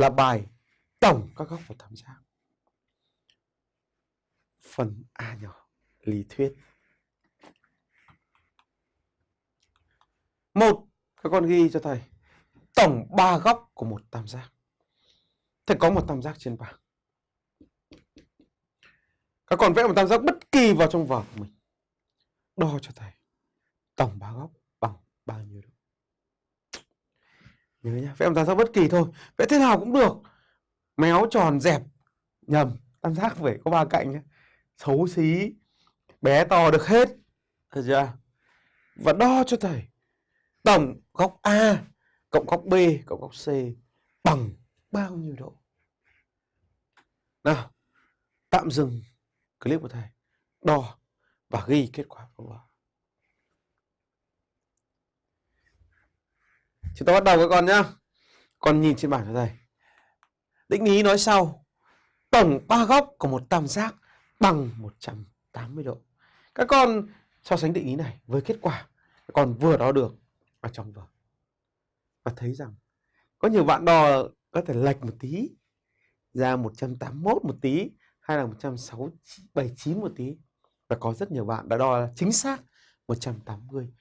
là bài tổng các góc của tam giác. Phần A nhỏ, lý thuyết. Một, các con ghi cho thầy tổng ba góc của một tam giác. Thầy có một tam giác trên bảng. Các con vẽ một tam giác bất kỳ vào trong vở của mình. Đo cho thầy tổng ba góc bằng bao nhiêu độ. Nhớ nhá, vẽ một tam giác bất kỳ thôi. Vẽ thế nào cũng được. Méo tròn dẹp nhầm, tam giác phải có ba cạnh nhá Xấu xí, bé to được hết. Được chưa? Và đo cho thầy tổng góc A cộng góc B cộng góc C bằng bao nhiêu độ? Nào, tạm dừng clip của thầy, đo và ghi kết quả của vào. Chúng ta bắt đầu các con nhá. Con nhìn trên bảng cho thầy. Định lý nói sau. Tổng ba góc của một tam giác bằng 180 độ. Các con so sánh định lý này với kết quả các con vừa đo được ở trong vở. Và thấy rằng có nhiều bạn đo có thể lệch một tí, ra 181 một tí, hay là 179 một tí và có rất nhiều bạn đã đo chính xác 180